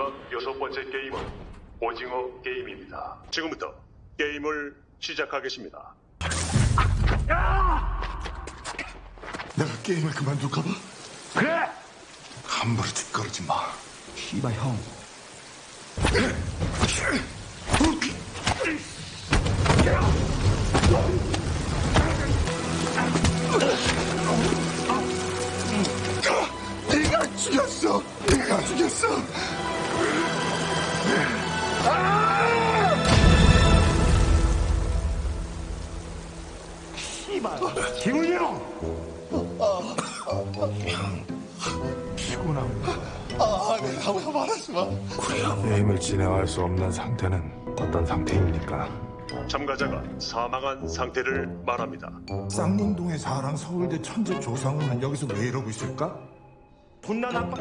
마지막 여섯 번째 게임은 오징어 게임입니다. 지금부터 게임을 시작하겠습니다. 내가 게임을 그만둘까 봐? 그래! 함부로 짓거리지 마. 씨발 형. 네가 죽였어. 네가 죽였어. 씨발. 기훈이 형. 피곤한 거. 아, 내가 왜 말하지 마. 게임을 진행할 수 없는 상태는 어떤 상태입니까? 참가자가 사망한 상태를 말합니다. 쌍문동의 사랑 서울대 천재 조상우는 여기서 왜 이러고 있을까? 존나 나빠.